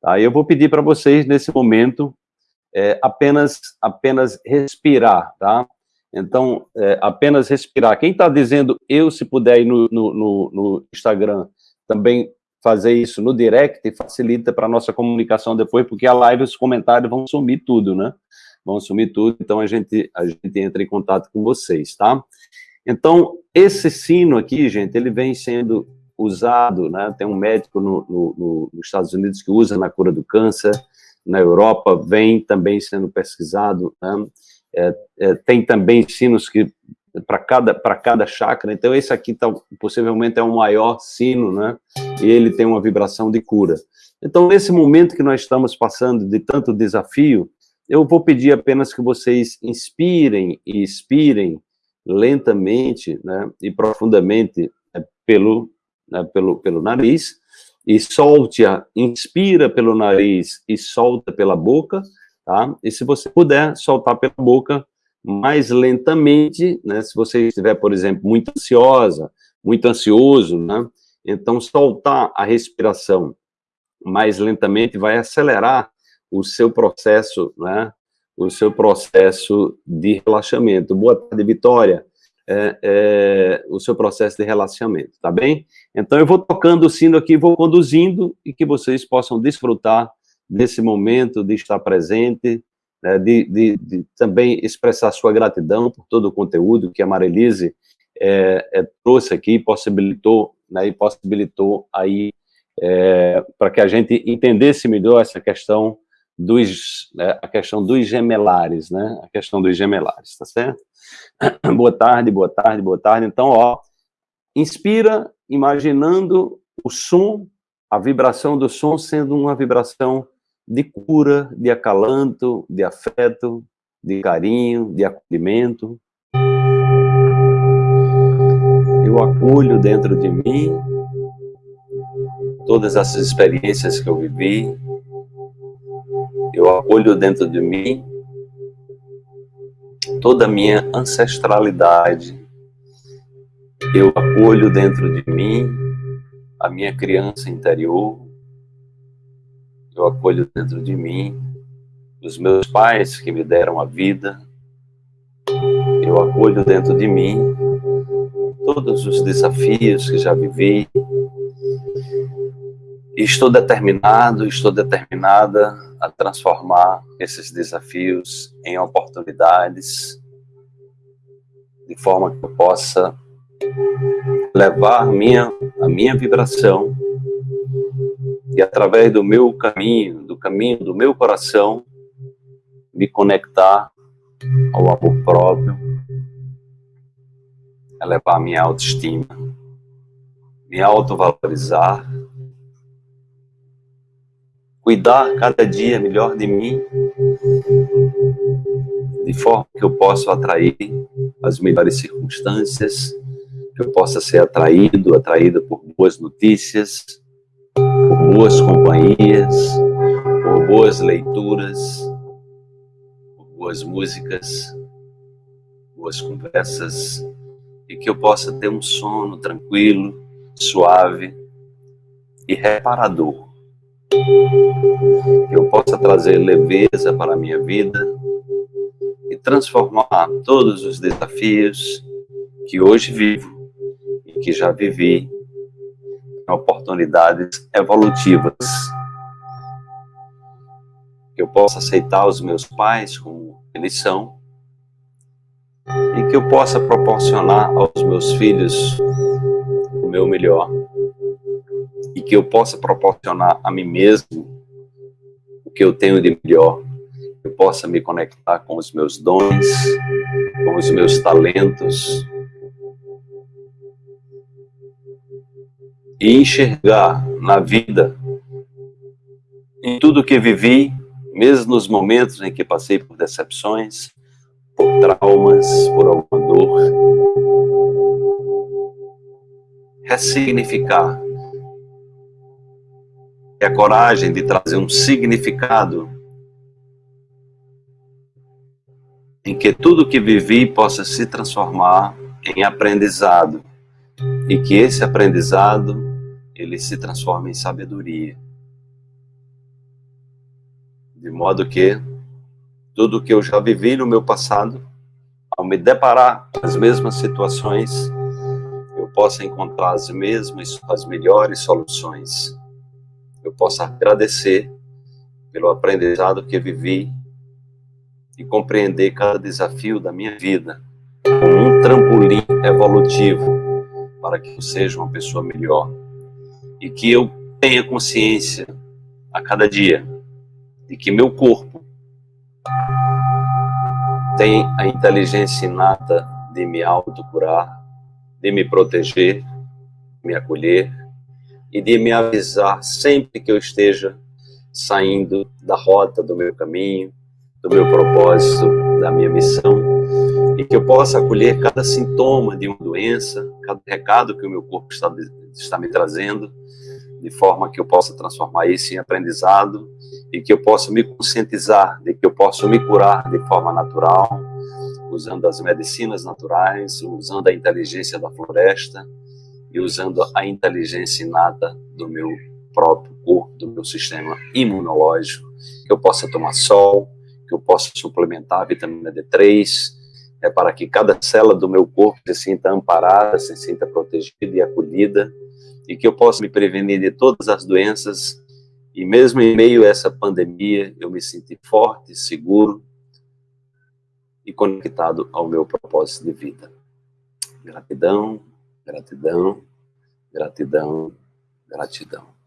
Tá? Eu vou pedir para vocês, nesse momento, é, apenas, apenas respirar, tá? Então, é, apenas respirar. Quem está dizendo eu, se puder ir no, no, no, Instagram, também fazer isso no direct facilita para a nossa comunicação depois, porque a live, os comentários vão sumir tudo, né? Vão sumir tudo, então a gente, a gente entra em contato com vocês, tá? Então, esse sino aqui, gente, ele vem sendo usado, né? Tem um médico no, no, nos Estados Unidos que usa na cura do câncer, na Europa vem também sendo pesquisado, né? é, é, tem também sinos que para cada para cada chakra. Então esse aqui tá, possivelmente é o maior sino, né? E ele tem uma vibração de cura. Então nesse momento que nós estamos passando de tanto desafio, eu vou pedir apenas que vocês inspirem e expirem lentamente, né? E profundamente né, pelo né, pelo pelo nariz e solte-a, inspira pelo nariz e solta pela boca, tá? E se você puder soltar pela boca mais lentamente, né? Se você estiver, por exemplo, muito ansiosa, muito ansioso, né? Então, soltar a respiração mais lentamente vai acelerar o seu processo, né? O seu processo de relaxamento. Boa tarde, Vitória. É, é, o seu processo de relaxamento, tá bem? Então, eu vou tocando o sino aqui, vou conduzindo e que vocês possam desfrutar desse momento de estar presente, né, de, de, de, também expressar sua gratidão por todo o conteúdo que a Marilise é, é, trouxe aqui, possibilitou, né, e possibilitou aí é, para que a gente entendesse melhor essa questão dos, né, a questão dos gemelares, né, a questão dos gemelares, tá certo? boa tarde, boa tarde, boa tarde. Então, ó, inspira imaginando o som, a vibração do som sendo uma vibração de cura, de acalanto, de afeto, de carinho, de acolhimento. Eu acolho dentro de mim todas essas experiências que eu vivi. Acolho dentro de mim toda a minha ancestralidade. Eu acolho dentro de mim a minha criança interior. Eu acolho dentro de mim os meus pais que me deram a vida, eu acolho dentro de mim todos os desafios que já vivi, estou determinado, estou determinada a transformar esses desafios em oportunidades, de forma que eu possa levar minha, a minha vibração e através do meu caminho, do caminho do meu coração, me conectar ao amor próprio, elevar minha autoestima, me autovalorizar, cuidar cada dia melhor de mim, de forma que eu possa atrair as melhores circunstâncias, que eu possa ser atraído, atraída por boas notícias, por boas companhias, por boas leituras, por boas músicas, boas conversas, e que eu possa ter um sono tranquilo, suave e reparador. Que eu possa trazer leveza para a minha vida e transformar todos os desafios que hoje vivo e que já vivi oportunidades evolutivas. Que eu possa aceitar os meus pais como eles são e que eu possa proporcionar aos meus filhos o meu melhor e que eu possa proporcionar a mim mesmo o que eu tenho de melhor, eu possa me conectar com os meus dons, com os meus talentos, e enxergar na vida, em tudo que vivi, mesmo nos momentos em que passei por decepções, por traumas, por alguma dor, ressignificar. É a coragem de trazer um significado em que tudo que vivi possa se transformar em aprendizado e que esse aprendizado ele se transforma em sabedoria. De modo que tudo que eu já vivi no meu passado, ao me deparar com as mesmas situações, eu possa encontrar as mesmas, as melhores soluções. Eu possa agradecer pelo aprendizado que vivi e compreender cada desafio da minha vida como um trampolim evolutivo para que eu seja uma pessoa melhor e que eu tenha consciência a cada dia de que meu corpo tem a inteligência inata de me autocurar, de me proteger, me acolher e de me avisar sempre que eu esteja saindo da rota do meu caminho, do meu propósito, da minha missão, e que eu possa acolher cada sintoma de uma doença, cada recado que o meu corpo está, está me trazendo, de forma que eu possa transformar isso em aprendizado e que eu possa me conscientizar de que eu posso me curar de forma natural, usando as medicinas naturais, usando a inteligência da floresta e usando a inteligência inata do meu próprio corpo, do meu sistema imunológico, que eu possa tomar sol, que eu possa suplementar a vitamina D3, é para que cada célula do meu corpo se sinta amparada, se sinta protegida e acolhida, e que eu possa me prevenir de todas as doenças, e mesmo em meio a essa pandemia, eu me sinto forte, seguro e conectado ao meu propósito de vida. Gratidão, gratidão, gratidão, gratidão.